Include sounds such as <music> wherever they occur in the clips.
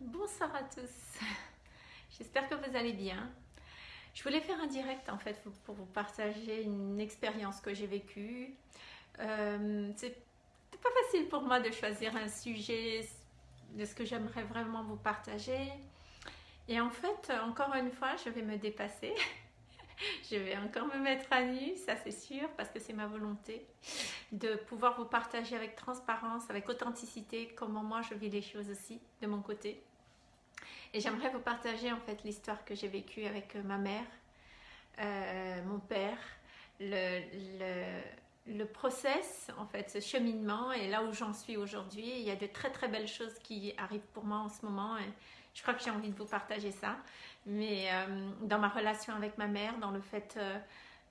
Bonsoir à tous, <laughs> j'espère que vous allez bien. Je voulais faire un direct en fait pour vous partager une expérience que j'ai vécue. Euh, c'est pas facile pour moi de choisir un sujet de ce que j'aimerais vraiment vous partager. Et en fait, encore une fois, je vais me dépasser. <laughs> je vais encore me mettre à nu, ça c'est sûr, parce que c'est ma volonté de pouvoir vous partager avec transparence, avec authenticité, comment moi je vis les choses aussi, de mon côté. Et j'aimerais vous partager en fait l'histoire que j'ai vécue avec euh, ma mère, euh, mon père, le, le, process, en fait, ce cheminement et là où j'en suis aujourd'hui. Il y a de très très belles choses qui arrivent pour moi en ce moment et je crois que j'ai envie de vous partager ça. Mais euh, dans ma relation avec ma mère, dans le fait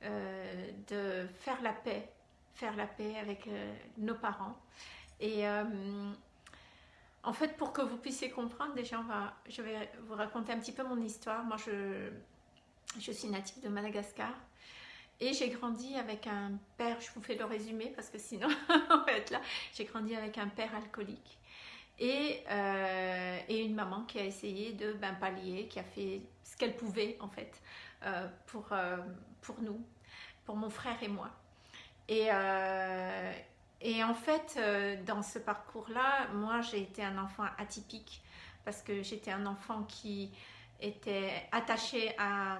de faire la paix, faire la paix avec nos parents. Et en fait, pour que vous puissiez comprendre, déjà, je vais vous raconter un petit peu mon histoire. Moi, je, je suis native de Madagascar et j'ai grandi avec un père, je vous fais le résumé parce que sinon, <laughs> on va être là. J'ai grandi avec un père alcoolique et, euh, et, une maman qui a essayé de ben, pallier, qui a fait ce qu'elle pouvait en fait euh, pour, euh, pour nous, pour mon frère et moi. Et, et en fait, euh, dans ce parcours-là, moi, j'ai été un enfant atypique parce que j'étais un enfant qui était attaché à,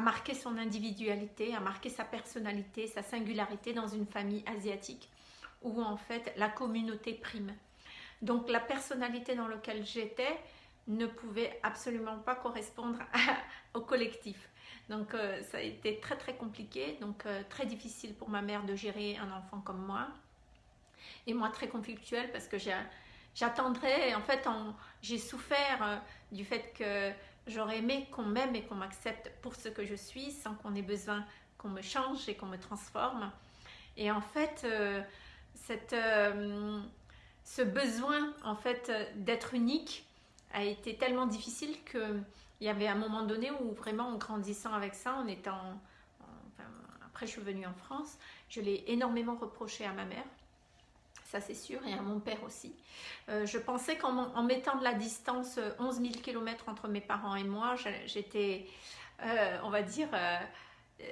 marquer son individualité, à marquer sa personnalité, sa singularité dans une famille asiatique où en fait la communauté prime. Donc la personnalité dans laquelle j'étais ne pouvait absolument pas correspondre <laughs> au collectif. Donc euh, ça a été très très compliqué, donc euh, très difficile pour ma mère de gérer un enfant comme moi et moi très conflictuelle parce que j'attendrais, en fait j'ai souffert euh, du fait que j'aurais aimé qu'on m'aime et qu'on m'accepte pour ce que je suis sans qu'on ait besoin qu'on me change et qu'on me transforme. Et en fait, euh, cette, euh, ce besoin en fait d'être unique a été tellement difficile que il y avait un moment donné où vraiment en grandissant avec ça, en étant... après je suis venue en France, je l'ai énormément reproché à ma mère ça c'est sûr, et à mon père aussi. Euh, je pensais qu'en mettant de la distance 11 000 km entre mes parents et moi, j'étais, euh, on va dire, euh,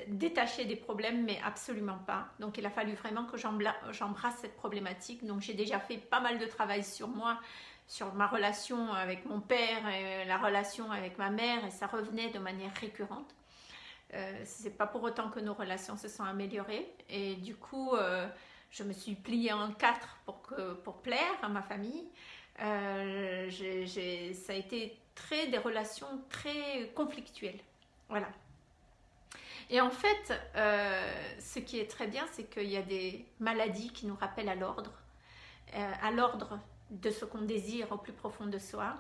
détachée des problèmes, mais absolument pas. Donc il a fallu vraiment que j'embrasse cette problématique. Donc j'ai déjà fait pas mal de travail sur moi, sur ma relation avec mon père, et la relation avec ma mère, et ça revenait de manière récurrente. Euh, c'est pas pour autant que nos relations se sont améliorées et du coup je me suis pliée en quatre pour, que, pour plaire à ma famille. Euh, ça a été très des relations très conflictuelles. Voilà. Et en fait, euh, ce qui est très bien, c'est qu'il y a des maladies qui nous rappellent à l'ordre, euh, à l'ordre de ce qu'on désire au plus profond de soi.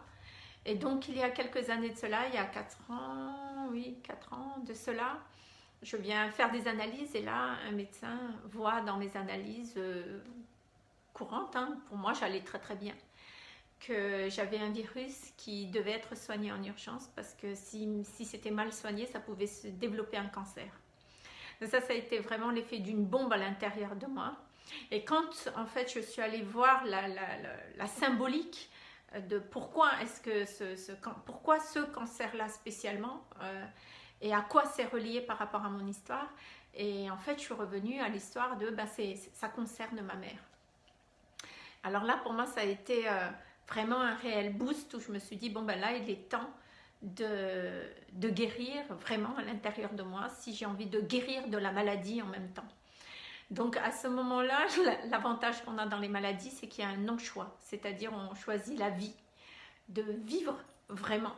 Et donc, il y a quelques années de cela, il y a quatre ans, oui, quatre ans de cela, je viens faire des analyses et là, un médecin voit dans mes analyses euh, courantes, hein, pour moi j'allais très très bien, que j'avais un virus qui devait être soigné en urgence parce que si, c'était mal soigné, ça pouvait se développer un cancer. Ça, ça a été vraiment l'effet d'une bombe à l'intérieur de moi. Et quand en fait je suis allée voir la, symbolique de pourquoi est-ce que ce, ce cancer-là spécialement, euh, et à quoi c'est relié par rapport à mon histoire. Et en fait, je suis revenue à l'histoire de, ben, ça concerne ma mère. Alors là, pour moi, ça a été euh, vraiment un réel boost où je me suis dit, bon, ben là, il est temps de, de guérir vraiment à l'intérieur de moi, si j'ai envie de guérir de la maladie en même temps. Donc à ce moment-là, <laughs> l'avantage qu'on a dans les maladies, c'est qu'il y a un non-choix, c'est-à-dire on choisit la vie, de vivre vraiment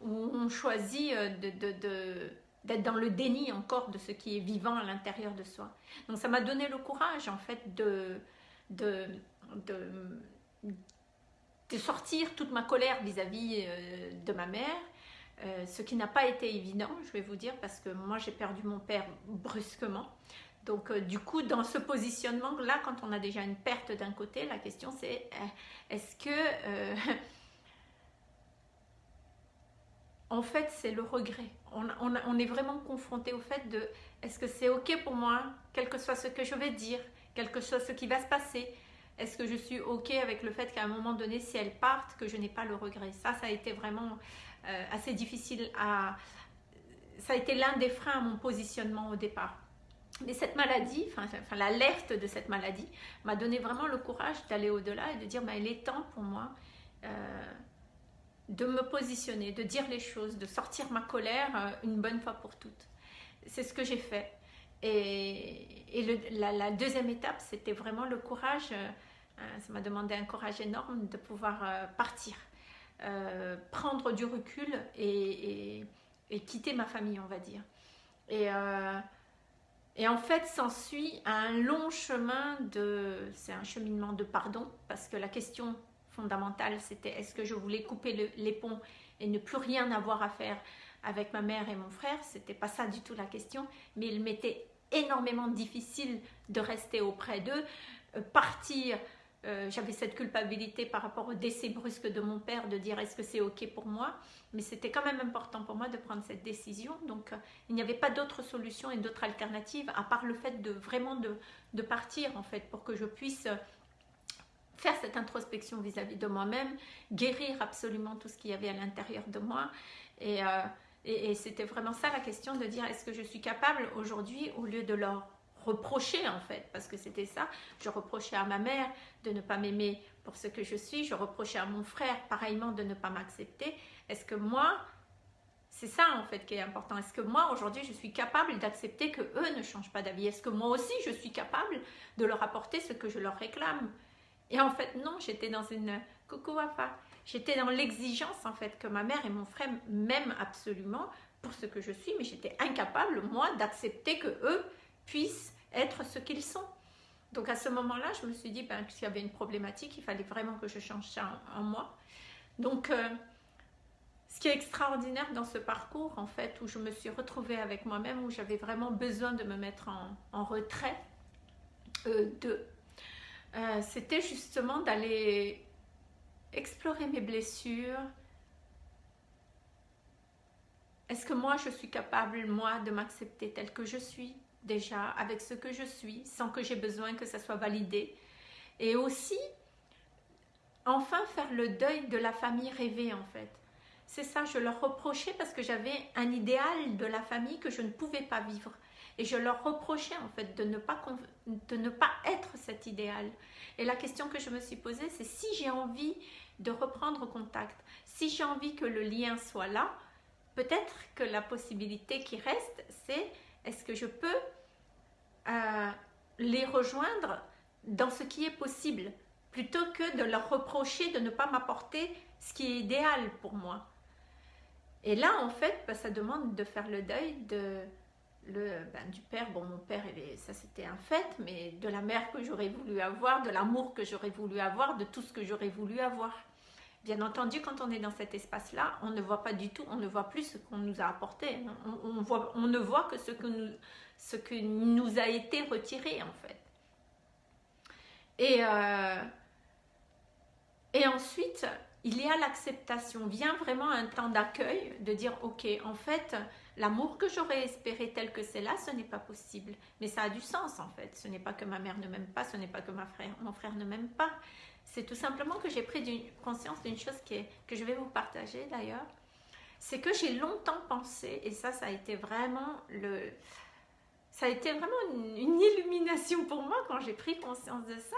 où on choisit euh, de, d'être dans le déni encore de ce qui est vivant à l'intérieur de soi. Donc ça m'a donné le courage en fait de, de, de, sortir toute ma colère vis-à-vis euh, de ma mère, euh, ce qui n'a pas été évident, je vais vous dire, parce que moi j'ai perdu mon père brusquement. Donc du coup, dans ce positionnement-là, quand on a déjà une perte d'un côté, la question c'est est-ce que <laughs> en fait, c'est le regret. On, est vraiment confronté au fait de est-ce que c'est ok pour moi, quel que soit ce que je vais dire, quel que soit ce qui va se passer, est-ce que je suis ok avec le fait qu'à un moment donné, si elles partent, que je n'ai pas le regret? Ça, ça a été vraiment euh, assez difficile à... Ça a été l'un des freins à mon positionnement au départ. Mais cette maladie, enfin, l'alerte de cette maladie, m'a donné vraiment le courage d'aller au-delà et de dire, bah, il est temps pour moi euh, de me positionner, de dire les choses, de sortir ma colère euh, une bonne fois pour toutes. C'est ce que j'ai fait. Et, la, deuxième étape, c'était vraiment le courage. ça m'a demandé un courage énorme de pouvoir partir, prendre du recul et, et, quitter ma famille, on va dire. Et et en fait, s'ensuit un long chemin de... C'est un cheminement de pardon, parce que la question c'était est-ce que je voulais couper les ponts et ne plus rien avoir à faire avec ma mère et mon frère? C'était pas ça du tout la question, mais il m'était énormément difficile de rester auprès d'eux, euh, partir euh, j'avais cette culpabilité par rapport au décès brusque de mon père, de dire est-ce que c'est ok pour moi, mais c'était quand même important pour moi de prendre cette décision, donc euh, il n'y avait pas d'autre solution et d'autre alternative à part le fait de vraiment de, partir en fait, pour que je puisse faire cette introspection vis-à-vis de moi-même, guérir absolument tout ce qu'il y avait à l'intérieur de moi, et, et c'était vraiment ça la question de dire est-ce que je suis capable aujourd'hui au lieu de leur reprocher en fait, parce que c'était ça. Je reprochais à ma mère de ne pas m'aimer pour ce que je suis, je reprochais à mon frère pareillement de ne pas m'accepter. Est-ce que moi, c'est ça en fait qui est important, est-ce que moi aujourd'hui je suis capable d'accepter que eux ne changent pas d'avis Est-ce que moi aussi je suis capable de leur apporter ce que je leur réclame? Et en fait non, j'étais dans une coucou Wafa, j'étais dans l'exigence en fait que ma mère et mon frère m'aiment absolument pour ce que je suis, mais j'étais incapable moi d'accepter que eux puissent être ce qu'ils sont. Donc à ce moment-là, je me suis dit ben, qu'il y avait une problématique, il fallait vraiment que je change ça en, moi. Donc euh, ce qui est extraordinaire dans ce parcours, en fait, où je me suis retrouvée avec moi-même, où j'avais vraiment besoin de me mettre en, retrait euh, de, euh, c'était justement d'aller explorer mes blessures. Est-ce que moi, je suis capable, moi, de m'accepter telle que je suis déjà avec ce que je suis sans que j'ai besoin que ça soit validé? Et aussi, enfin faire le deuil de la famille rêvée en fait. C'est ça, je leur reprochais parce que j'avais un idéal de la famille que je ne pouvais pas vivre. Et je leur reprochais en fait de ne pas, de ne pas être cet idéal. Et la question que je me suis posée, c'est si j'ai envie de reprendre contact, si j'ai envie que le lien soit là, peut-être que la possibilité qui reste, c'est est-ce que je peux euh, les rejoindre dans ce qui est possible plutôt que de leur reprocher de ne pas m'apporter ce qui est idéal pour moi. Et là, en fait, bah, ça demande de faire le deuil de, le, ben, du père. Bon, mon père, ça c'était un fait, mais de la mère que j'aurais voulu avoir, de l'amour que j'aurais voulu avoir, de tout ce que j'aurais voulu avoir. Bien entendu, quand on est dans cet espace-là, on ne voit pas du tout, on ne voit plus ce qu'on nous a apporté. On, voit, on, ne voit que ce que, nous, ce que nous a été retiré, en fait. Et, euh, et ensuite, il y a l'acceptation. Vient vraiment un temps d'accueil, de dire, ok, en fait, l'amour que j'aurais espéré tel que c'est là, ce n'est pas possible. Mais ça a du sens, en fait. Ce n'est pas que ma mère ne m'aime pas, ce n'est pas que ma frère, mon frère ne m'aime pas. C'est tout simplement que j'ai pris conscience d'une chose que je vais vous partager d'ailleurs. C'est que j'ai longtemps pensé, et ça, ça a été vraiment le... Ça a été vraiment une, illumination pour moi quand j'ai pris conscience de ça.